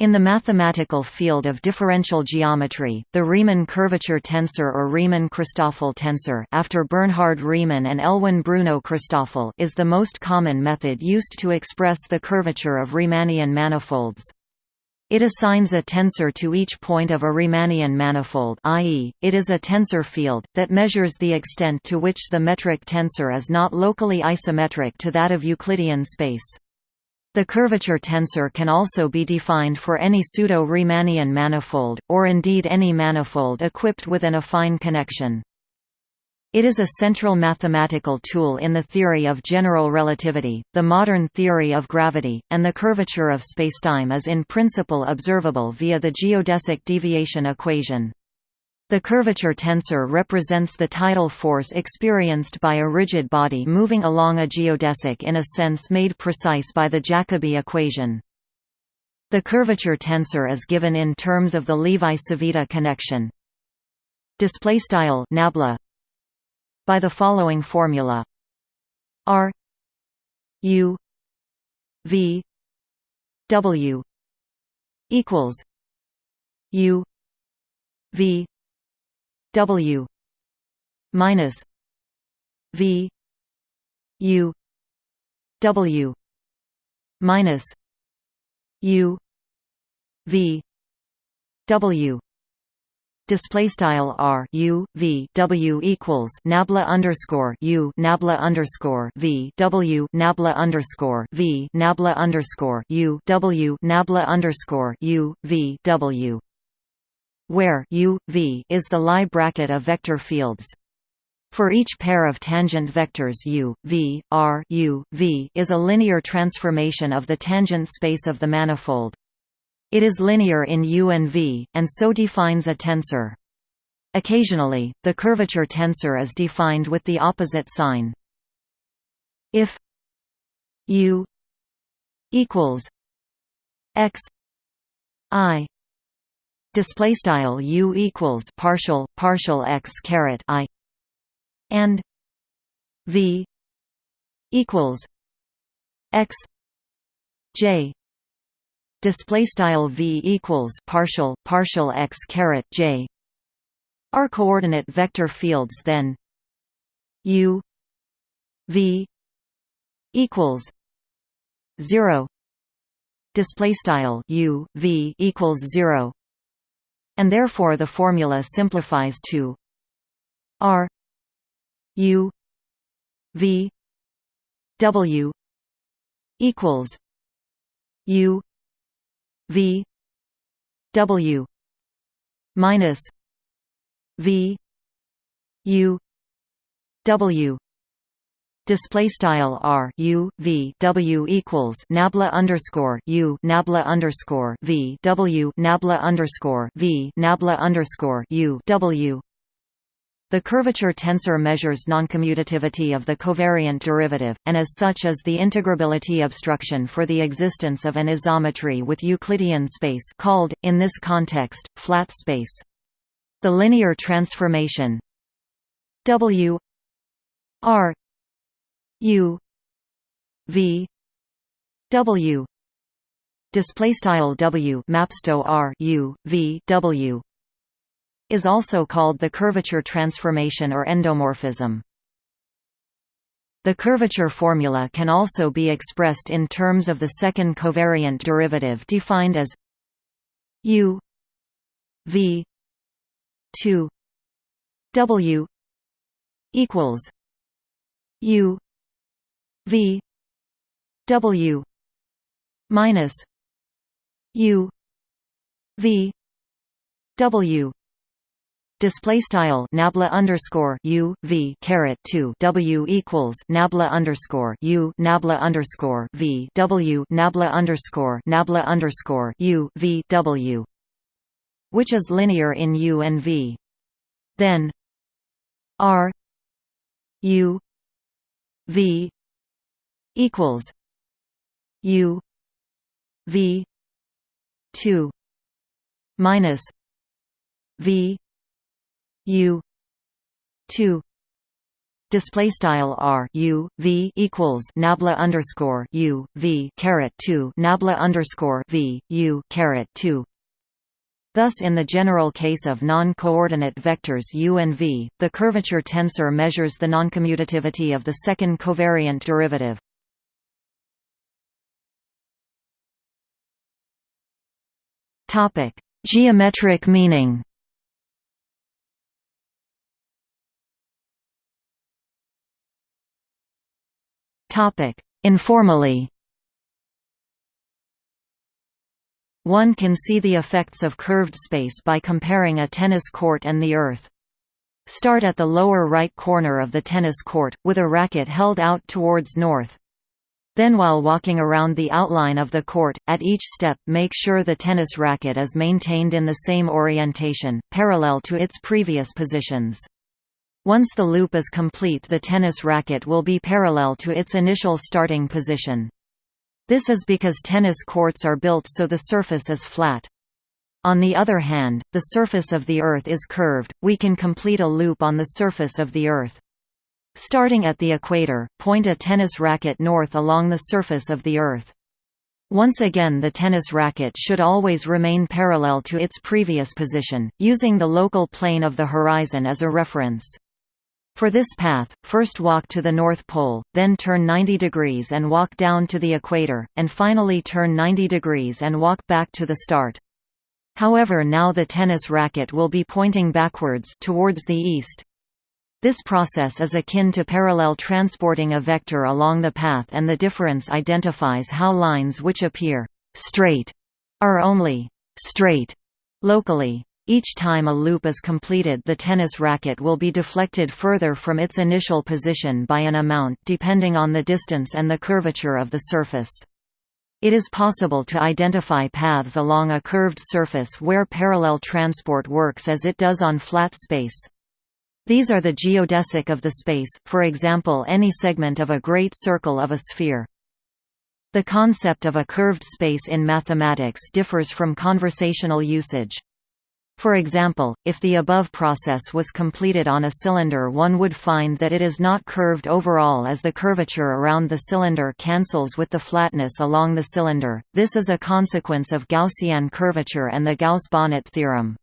In the mathematical field of differential geometry, the Riemann curvature tensor or Riemann-Christoffel tensor after Bernhard Riemann and Elwin Bruno Christoffel is the most common method used to express the curvature of Riemannian manifolds. It assigns a tensor to each point of a Riemannian manifold i.e., it is a tensor field, that measures the extent to which the metric tensor is not locally isometric to that of Euclidean space. The curvature tensor can also be defined for any pseudo-Riemannian manifold, or indeed any manifold equipped with an affine connection. It is a central mathematical tool in the theory of general relativity, the modern theory of gravity, and the curvature of spacetime is in principle observable via the geodesic deviation equation. The curvature tensor represents the tidal force experienced by a rigid body moving along a geodesic in a sense made precise by the Jacobi equation. The curvature tensor is given in terms of the Levi-Civita connection. Display style nabla by the following formula R U V W equals U V W minus V U W minus U V W. Display style r u v w equals nabla underscore u nabla underscore v w nabla underscore v nabla underscore u w nabla underscore u v w where u v is the Lie bracket of vector fields. For each pair of tangent vectors u, v, r u, v is a linear transformation of the tangent space of the manifold. It is linear in U and V, and so defines a tensor. Occasionally, the curvature tensor is defined with the opposite sign. If U equals x i display style U equals partial partial x caret i and V equals x j. Display style v equals partial partial x caret j. Are coordinate vector fields then u v equals 0 display style u v equals 0 and therefore the formula simplifies to r u v w equals u V W minus V U W display style r u v w equals nabla underscore u nabla underscore v w nabla underscore v nabla underscore u w the curvature tensor measures noncommutativity of the covariant derivative, and as such is the integrability obstruction for the existence of an isometry with Euclidean space called, in this context, flat space. The linear transformation W R U V W display style W mapsto R U V W is also called the curvature transformation or endomorphism. The curvature formula can also be expressed in terms of the second covariant derivative defined as u v 2 w equals u v w minus u v w Display style nabla underscore u v caret two w equals nabla underscore u nabla underscore v w nabla underscore nabla underscore u v w, which is linear in u and v. Then r u v equals u v two minus v U two display style r u v equals nabla underscore u v caret 2 nabla underscore v u caret 2 Thus in the general case of non-coordinate vectors u and v, the curvature tensor measures the noncommutativity of the second covariant derivative. Geometric meaning Topic: Informally One can see the effects of curved space by comparing a tennis court and the Earth. Start at the lower right corner of the tennis court, with a racket held out towards north. Then while walking around the outline of the court, at each step make sure the tennis racket is maintained in the same orientation, parallel to its previous positions. Once the loop is complete the tennis racket will be parallel to its initial starting position. This is because tennis courts are built so the surface is flat. On the other hand, the surface of the Earth is curved, we can complete a loop on the surface of the Earth. Starting at the equator, point a tennis racket north along the surface of the Earth. Once again the tennis racket should always remain parallel to its previous position, using the local plane of the horizon as a reference. For this path, first walk to the North Pole, then turn 90 degrees and walk down to the equator, and finally turn 90 degrees and walk back to the start. However now the tennis racket will be pointing backwards towards the east. This process is akin to parallel transporting a vector along the path and the difference identifies how lines which appear «straight» are only «straight» locally. Each time a loop is completed the tennis racket will be deflected further from its initial position by an amount depending on the distance and the curvature of the surface. It is possible to identify paths along a curved surface where parallel transport works as it does on flat space. These are the geodesic of the space, for example any segment of a great circle of a sphere. The concept of a curved space in mathematics differs from conversational usage. For example, if the above process was completed on a cylinder one would find that it is not curved overall as the curvature around the cylinder cancels with the flatness along the cylinder, this is a consequence of Gaussian curvature and the Gauss-Bonnet theorem.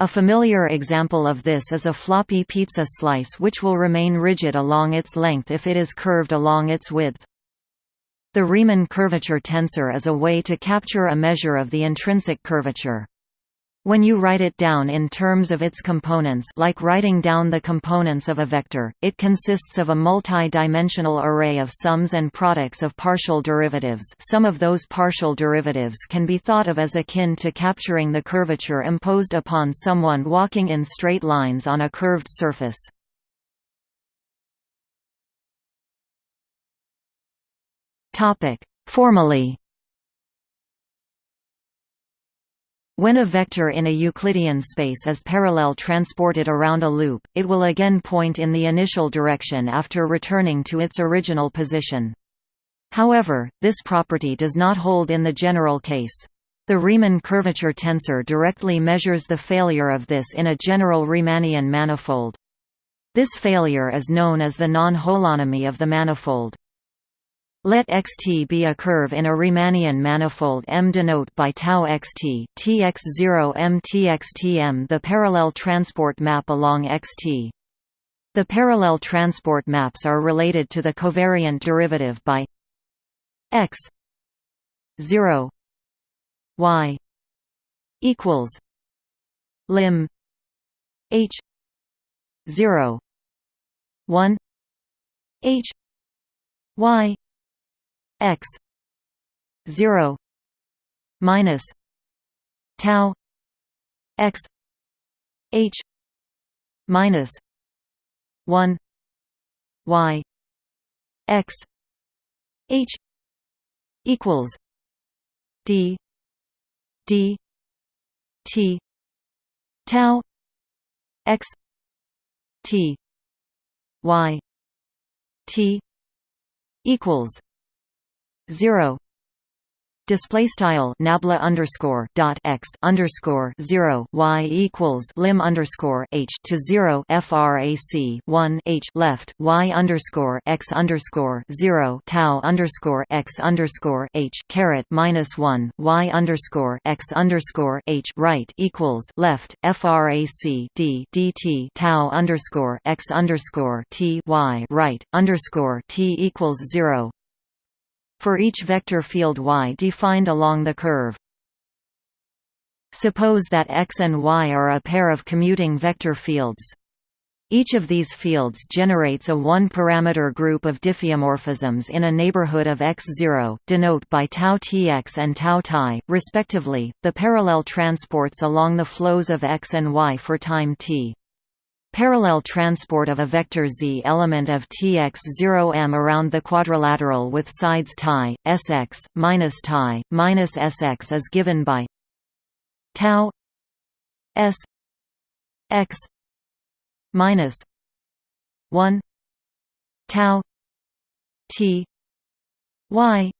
A familiar example of this is a floppy pizza slice which will remain rigid along its length if it is curved along its width. The Riemann curvature tensor is a way to capture a measure of the intrinsic curvature. When you write it down in terms of its components like writing down the components of a vector, it consists of a multi-dimensional array of sums and products of partial derivatives some of those partial derivatives can be thought of as akin to capturing the curvature imposed upon someone walking in straight lines on a curved surface. Formally When a vector in a Euclidean space is parallel transported around a loop, it will again point in the initial direction after returning to its original position. However, this property does not hold in the general case. The Riemann curvature tensor directly measures the failure of this in a general Riemannian manifold. This failure is known as the non-holonomy of the manifold. Let xt be a curve in a Riemannian manifold M denote by tau xt tx0 m txtm the parallel transport map along xt. The parallel transport maps are related to the covariant derivative by x 0 y equals lim h 0 1 h y x 0 minus tau x h minus 1 y x h equals d d t tau x t y t equals 0 Display style nabla underscore dot x underscore zero y equals lim underscore h to zero frac one h left y underscore x underscore zero tau underscore x underscore h caret minus one y underscore x underscore h right equals left frac d dt tau underscore x underscore t y right underscore t equals zero for each vector field y defined along the curve. Suppose that x and y are a pair of commuting vector fields. Each of these fields generates a one-parameter group of diffeomorphisms in a neighborhood of x0, denote by tau tx and tau ti, respectively, the parallel transports along the flows of x and y for time t. Parallel transport of a vector z element of Tx0m around the quadrilateral with sides ti, sx, minus ti, minus sx is given by tau s x minus 1 tau t y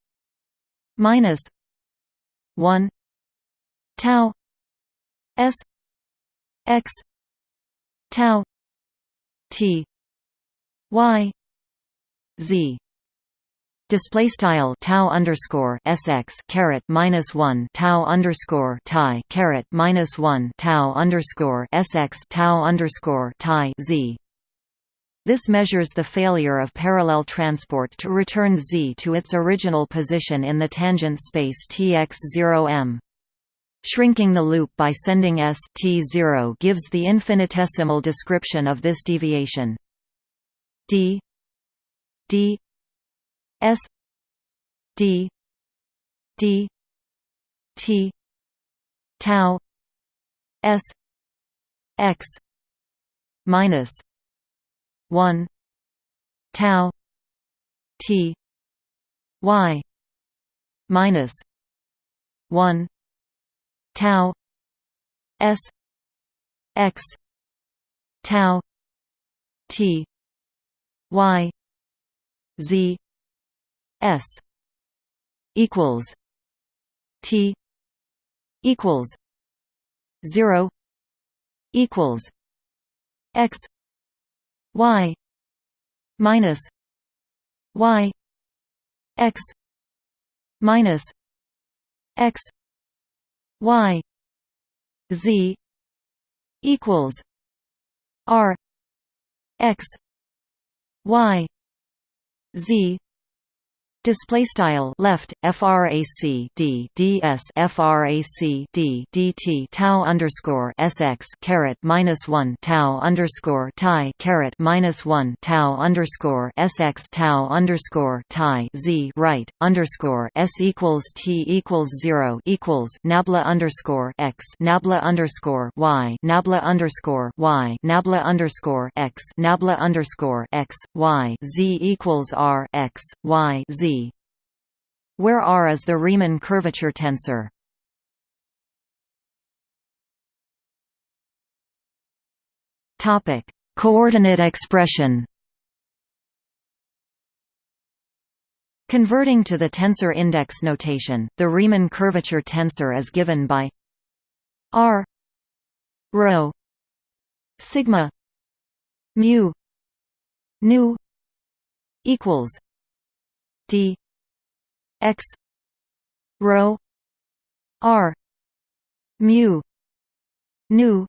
minus 1 tau s x tau t y z display style tau underscore sx caret minus one tau underscore tie caret minus one tau underscore sx tau underscore tie z. This measures the failure of parallel transport to return z to its original position in the tangent space Tx0m. Shrinking the loop by sending s t0 gives the infinitesimal description of this deviation. d. D. S. D. D. T. Tau. S. X. Minus 1 tau t y minus 1 tau s x tau t y z s equals t equals 0 equals x y minus y x minus x y z equals r x y z Display style left frac d ds frac d dt tau underscore sx caret minus one tau underscore tie caret minus one tau underscore sx tau underscore tie z right underscore s equals t equals zero equals nabla underscore x nabla underscore y nabla underscore y nabla underscore x nabla underscore x y z equals r x y z where R is the Riemann curvature tensor. Topic: Coordinate expression. Converting to the tensor index notation, the Riemann curvature tensor is given by R rho sigma mu nu equals d x rho r mu nu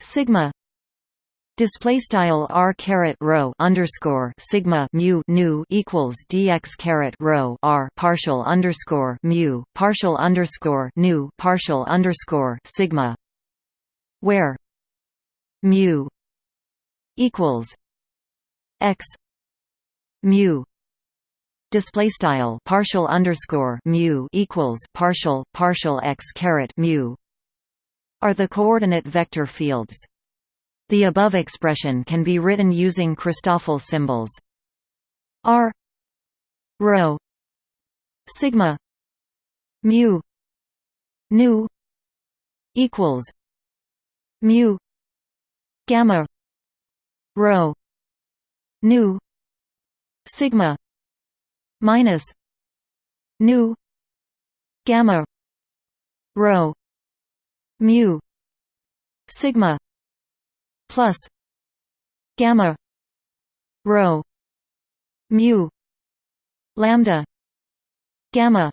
sigma. Display style r caret rho underscore sigma mu nu equals dx caret rho r partial underscore mu partial underscore nu partial underscore sigma, where mu equals x mu display style partial underscore mu equals partial partial x caret mu are the coordinate vector fields. The above expression can be written using Christoffel symbols. R rho sigma mu nu equals mu gamma rho nu sigma minus nu gamma rho mu sigma plus gamma rho mu lambda gamma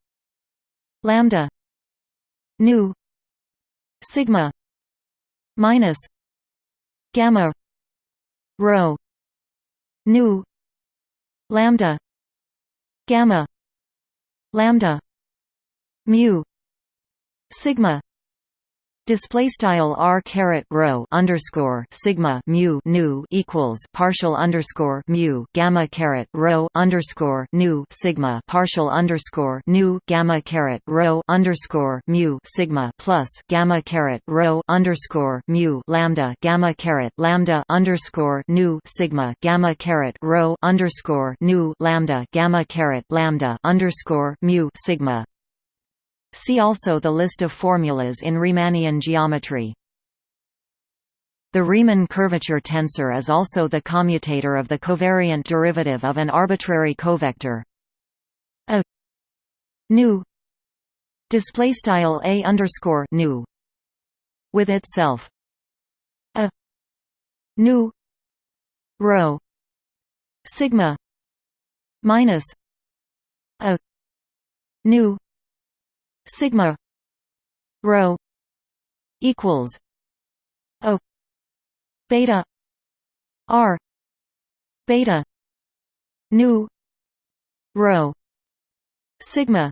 lambda nu sigma minus gamma rho nu lambda gamma lambda mu sigma Display style r caret rho underscore sigma mu nu equals partial underscore mu gamma caret rho underscore nu sigma partial underscore nu gamma caret rho underscore mu sigma plus gamma caret rho underscore mu lambda gamma caret lambda underscore nu sigma gamma caret rho underscore nu lambda gamma caret lambda underscore mu sigma See also the list of formulas in Riemannian geometry. The Riemann curvature tensor is also the commutator of the covariant derivative of an arbitrary covector a nu display style a underscore nu with itself a nu rho sigma minus a nu sigma rho equals o beta r beta nu rho sigma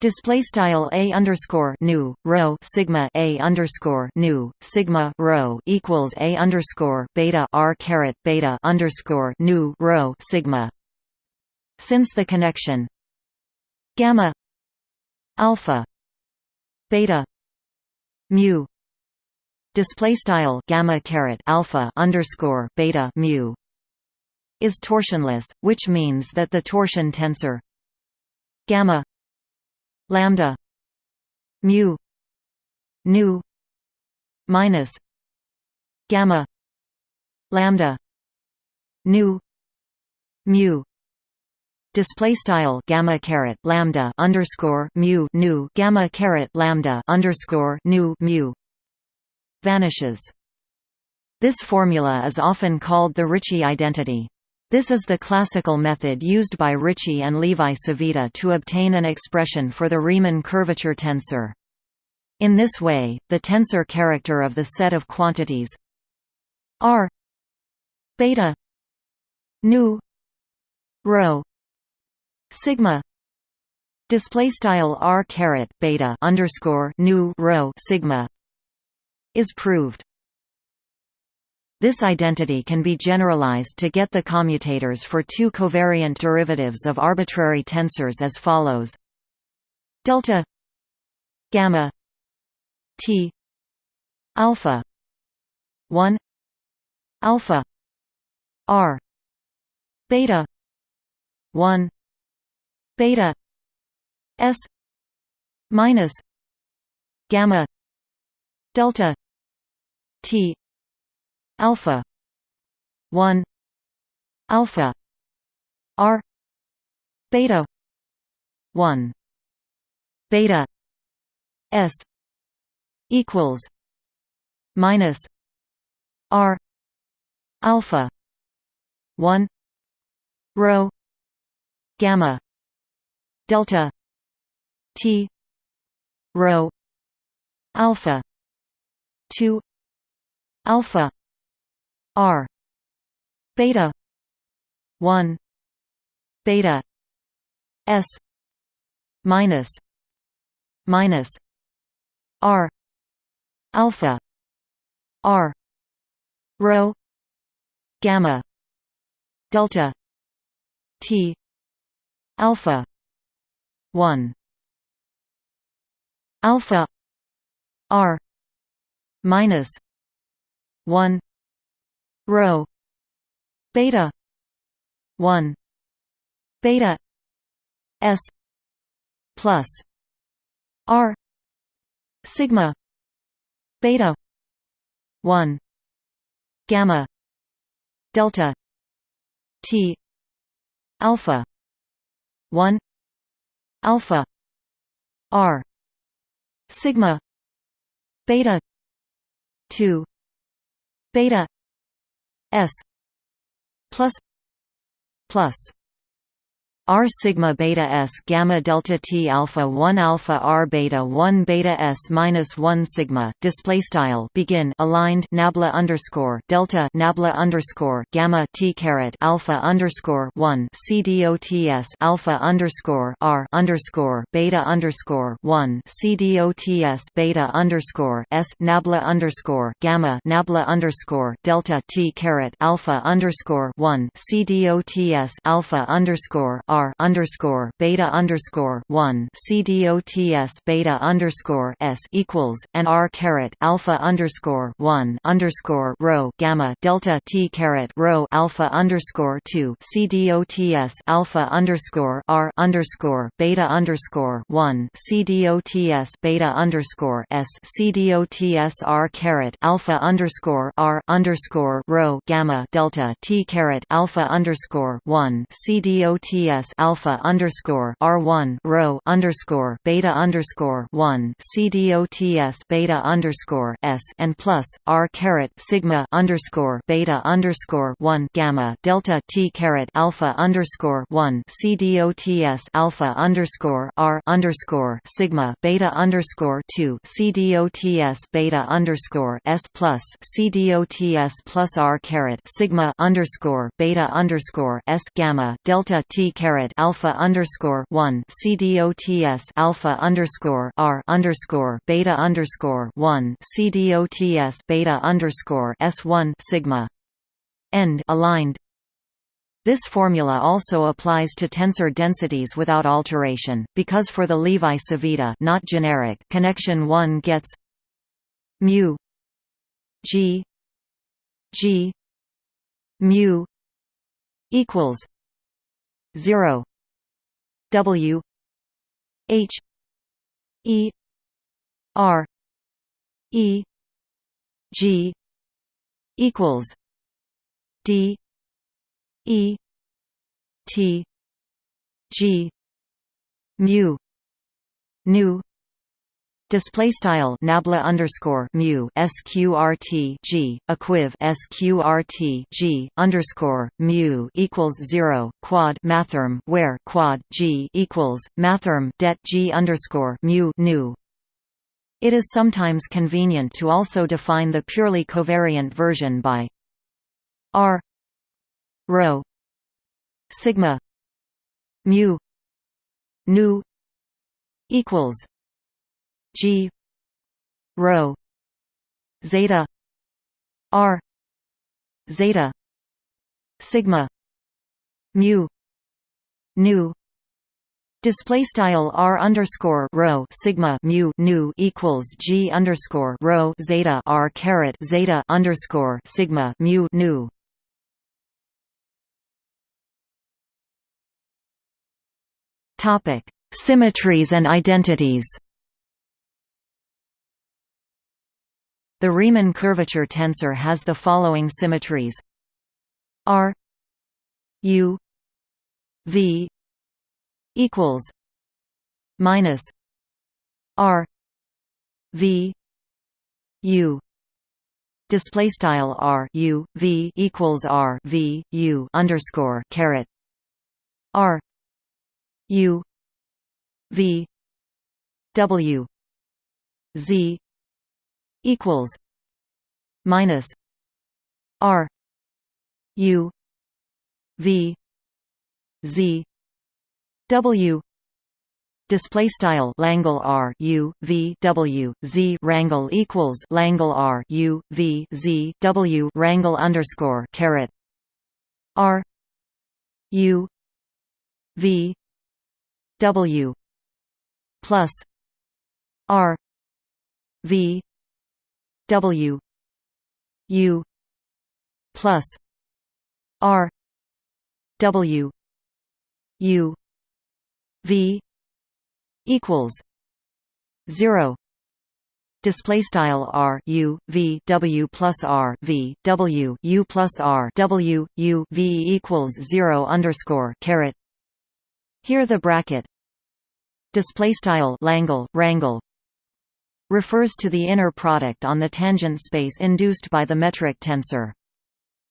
Display style a underscore nu rho sigma a underscore nu sigma rho equals a underscore beta r caret beta underscore nu rho sigma. Since the connection gamma alpha beta mu. Display style gamma caret alpha underscore beta mu. Is torsionless, which means that the torsion tensor gamma lambda mu nu minus gamma lambda nu mu display style gamma caret lambda underscore mu nu gamma caret lambda underscore nu mu vanishes. This formula is often called the Ricci identity. This is the classical method used by Ricci and Levi Civita to obtain an expression for the Riemann curvature tensor. In this way, the tensor character of the set of quantities r beta nu rho sigma display style r caret beta underscore nu rho sigma is proved. This identity can be generalized to get the commutators for two covariant derivatives of arbitrary tensors as follows: delta gamma t alpha 1 alpha r beta 1 beta. S. Minus. Gamma. Delta. T. Alpha. 1 alpha. R. Beta. 1 beta. S. Equals. Minus. R. Alpha. 1 rho. Gamma delta t rho alpha 2 alpha r beta 1 beta s minus minus r alpha r rho gamma delta t alpha 1 alpha r minus 1 rho beta 1 beta s plus r sigma beta 1 gamma delta t alpha 1 alpha. R. Sigma. Beta. 2 beta. S. Plus. Plus R sigma beta S gamma delta T alpha 1 alpha R beta 1 beta S minus 1 sigma display style begin aligned nabla underscore delta nabla underscore gamma T caret alpha underscore 1 CDOTS alpha underscore R underscore beta underscore 1 CDOTS beta underscore S nabla underscore gamma nabla underscore delta T caret alpha underscore 1 CDOTS alpha underscore R R underscore beta underscore one CDOTS beta underscore S equals and R caret alpha underscore one underscore rho gamma delta T caret rho alpha underscore two CDOTS alpha underscore R underscore beta underscore one CDOTS beta underscore S CDOTS R caret alpha underscore R underscore rho gamma delta T caret alpha underscore one CDOTS alpha underscore R one rho underscore beta underscore one CDOTS beta underscore S and plus R caret sigma underscore beta underscore one gamma delta T caret alpha underscore one CDOTS alpha underscore R underscore sigma beta underscore two CDOTS beta underscore S plus CDOTS plus R caret sigma underscore beta underscore S gamma delta T caret caret alpha underscore one CDOTS alpha underscore R underscore beta underscore one CDOTS beta underscore S one sigma. End aligned. This formula also applies to tensor densities without alteration, because for the Levi-Civita not generic connection 1 gets mu g g mu equals 0 W. H. E. R. E. G. equals D. E. T. G. Mu. Nu Display style nabla underscore mu sqrt g equiv sqrt g underscore mu equals zero quad mathrm where quad g equals mathrm det g underscore mu nu. It is sometimes convenient to also define the purely covariant version by r rho sigma mu nu equals G rho zeta R zeta sigma mu nu Display style r underscore rho sigma mu nu equals g underscore rho zeta r caret zeta underscore sigma mu nu. Topic: Symmetries and identities. The Riemann curvature tensor has the following symmetries. R U V equals minus R V U. Display style R U V equals R V U underscore caret. R U V W Z equals minus R U V Z W display style Langle R U V W Z rangle equals Langle R U V Z W rangle underscore caret R U V W plus R V W U plus R W U V equals zero. Display style r u v w plus r v w u plus r w u v equals 0 underscore caret. Here the bracket. Display style Langle rangle refers to the inner product on the tangent space induced by the metric tensor.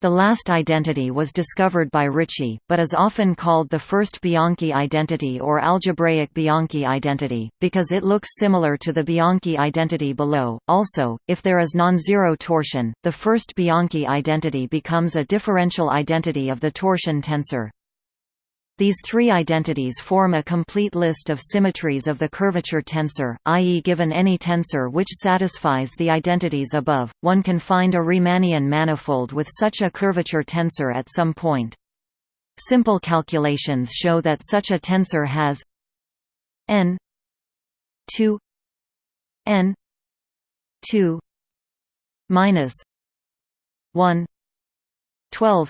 The last identity was discovered by Ricci, but is often called the first Bianchi identity or algebraic Bianchi identity, because it looks similar to the Bianchi identity below. Also, if there is non-zero torsion, the first Bianchi identity becomes a differential identity of the torsion tensor. These three identities form a complete list of symmetries of the curvature tensor, i.e. given any tensor which satisfies the identities above, one can find a Riemannian manifold with such a curvature tensor at some point. Simple calculations show that such a tensor has n 2 n 2 minus 1 12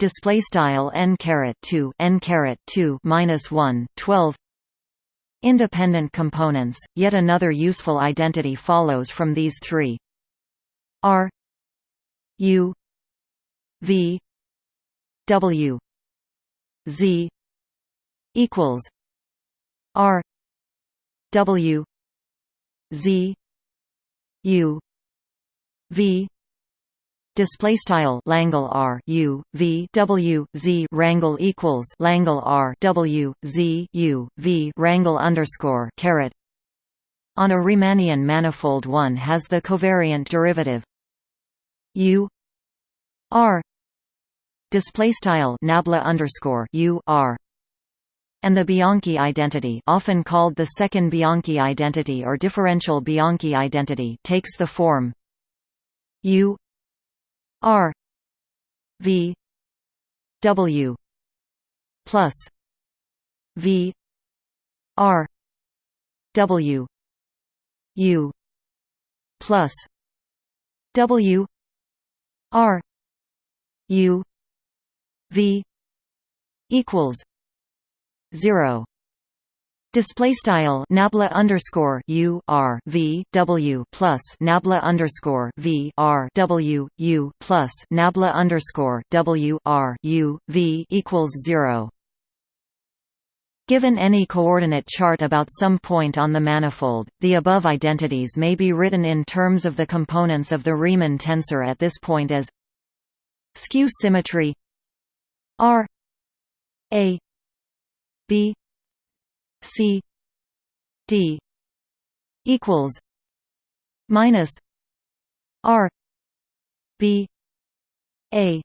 display style n caret 2 n caret 2 minus 1 12 independent components yet another useful identity follows from these three. R u v w z equals r w z u v display style Langle R U V W Z rangle equals Langle R W Z U V rangle underscore caret. On a Riemannian manifold one has the covariant derivative U R. Display style nabla underscore U R. And the Bianchi identity often called the second Bianchi identity or differential Bianchi identity takes the form U R V W plus V R W U plus W R U V equals zero Display style nabla underscore u r v w plus nabla underscore v r w u plus nabla underscore w r u v equals zero. Given any coordinate chart about some point on the manifold, the above identities may be written in terms of the components of the Riemann tensor at this point as skew symmetry r a b C D equals minus R B A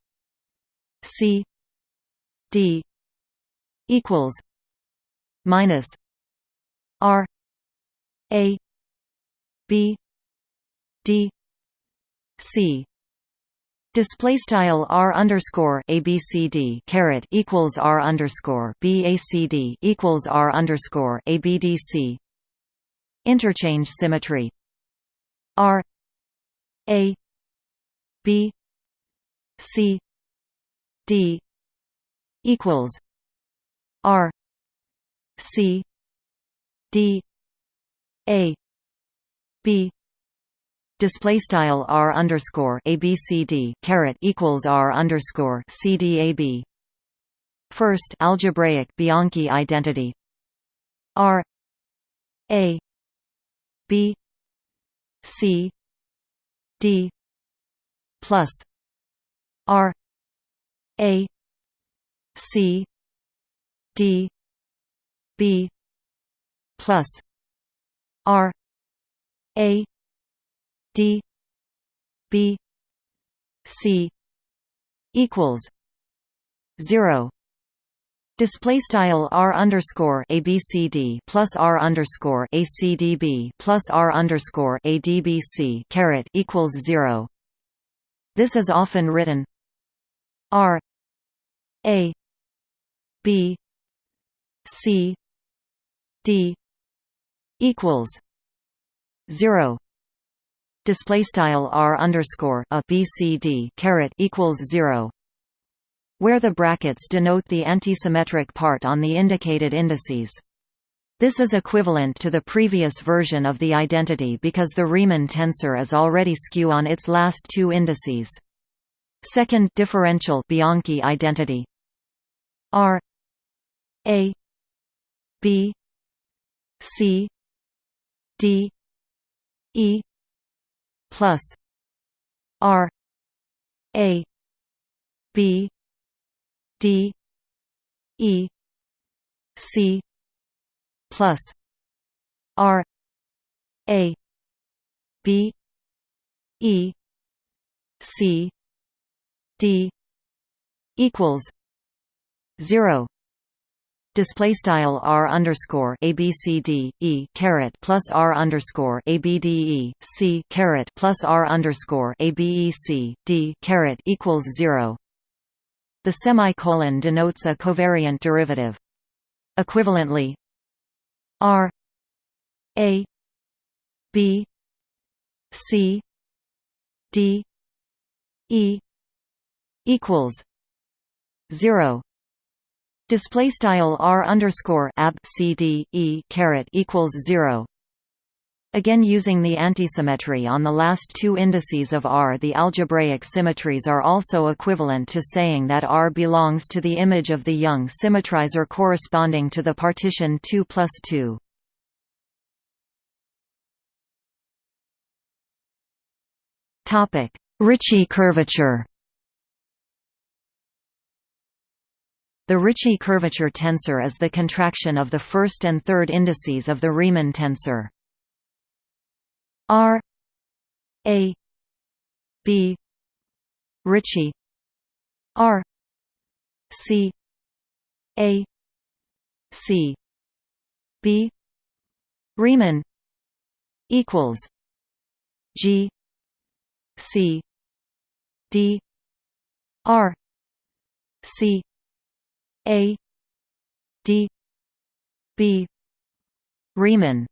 C D equals minus R A B D C Display style r underscore abcd caret equals r underscore bacd equals r underscore abdc. Interchange symmetry. R a b c d equals r c d a b display style r underscore abcd caret equals r underscore cdab. First, algebraic Bianchi identity r a b c d plus r a c d b plus r a d b c equals 0 Display style r underscore abcd plus r underscore acdb plus r underscore adbc caret equals zero. This is often written r a b c d equals zero display style r underscore a b c d caret equals zero, where the brackets denote the antisymmetric part on the indicated indices. This is equivalent to the previous version of the identity because the Riemann tensor is already skew on its last two indices. Second differential Bianchi identity R A B C D E plus R A B D E C plus R A B E C D equals zero display style r underscore a b c d e caret plus r underscore a b d e c caret plus r underscore a b e c d caret equals zero. The semicolon denotes a covariant derivative. Equivalently, r a b c d e equals zero Display style r underscore ab cd e caret equals zero. Again using the antisymmetry on the last two indices of R the algebraic symmetries are also equivalent to saying that R belongs to the image of the Young symmetrizer corresponding to the partition 2 plus 2. Ricci curvature The Ricci curvature tensor is the contraction of the first and third indices of the Riemann tensor. R A B Ricci. R C A C. B Riemann equals G C D R C a D B Riemann.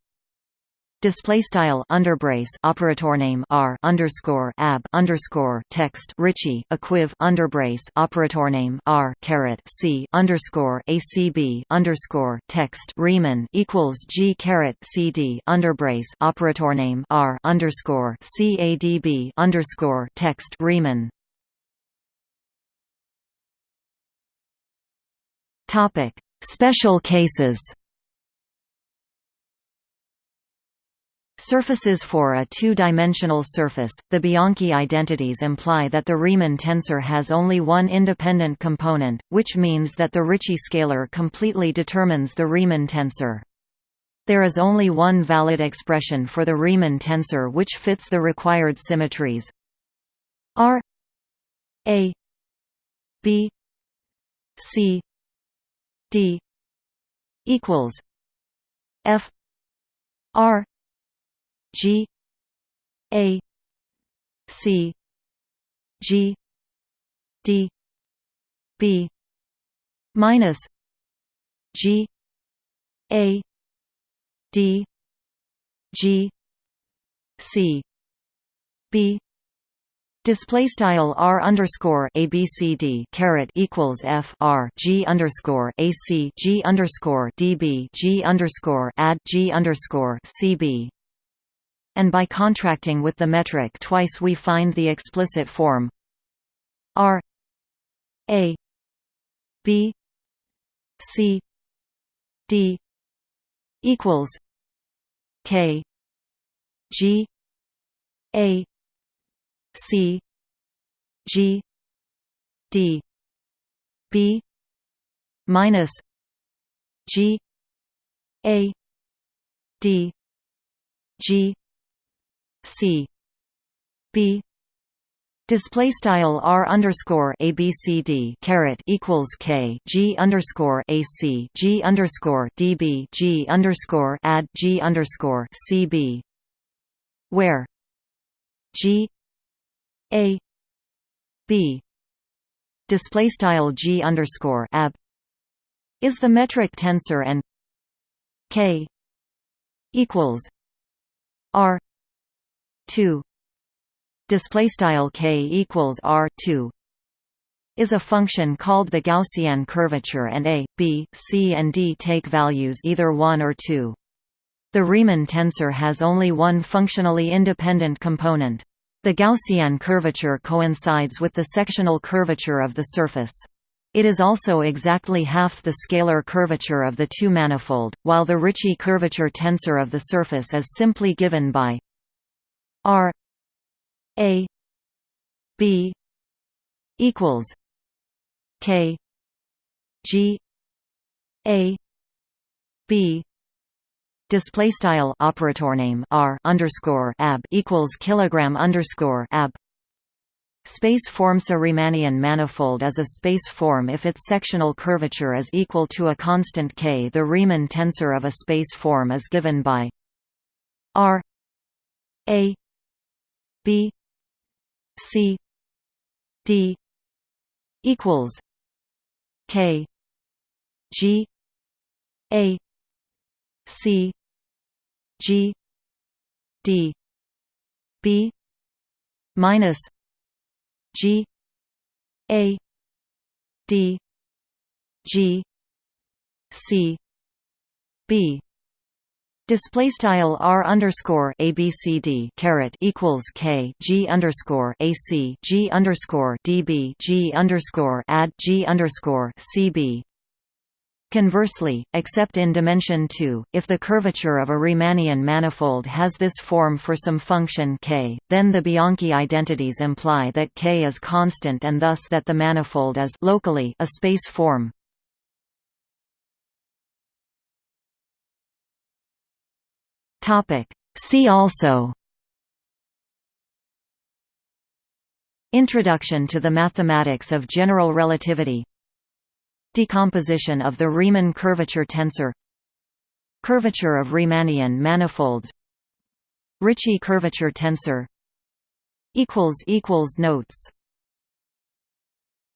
Display style underbrace operator name r underscore ab underscore text Ricci equiv underbrace operator name r caret c underscore acb underscore text Riemann equals g caret cd underbrace operator name r underscore cadb underscore text Riemann Topic: Special cases. Surfaces for a two-dimensional surface, the Bianchi identities imply that the Riemann tensor has only one independent component, which means that the Ricci scalar completely determines the Riemann tensor. There is only one valid expression for the Riemann tensor which fits the required symmetries R A B C D equals F R G A C G D B minus G A D G C B Display style r underscore abcd caret equals f r g underscore ac g underscore db g underscore add g underscore cb. And by contracting with the metric twice, we find the explicit form r a b c d equals k g a C G D B minus G A D G C. B. Display style r underscore abcd caret equals k g underscore ac g underscore db g underscore add g underscore cb, where? G a b display style g underscore ab is the metric tensor and k equals r 2 display style k equals r 2 is a function called the Gaussian curvature and a, b, c and d take values either 1 or 2. The Riemann tensor has only one functionally independent component. The Gaussian curvature coincides with the sectional curvature of the surface. It is also exactly half the scalar curvature of the two-manifold, while the Ricci curvature tensor of the surface is simply given by r a b equals k g a b display style operator name r underscore ab equals kilogram underscore ab Space forms a Riemannian manifold as a space form if its sectional curvature is equal to a constant k. The Riemann tensor of a space form is given by r a b c d equals k g a c g d b minus G A D G C B. Display style r underscore abcd caret equals k g underscore ac g underscore db g underscore add g underscore cb Conversely, except in dimension 2, if the curvature of a Riemannian manifold has this form for some function k, then the Bianchi identities imply that k is constant and thus that the manifold is locally a space form. See also Introduction to the mathematics of general relativity Decomposition of the Riemann curvature tensor Curvature of Riemannian manifolds Ricci curvature tensor Notes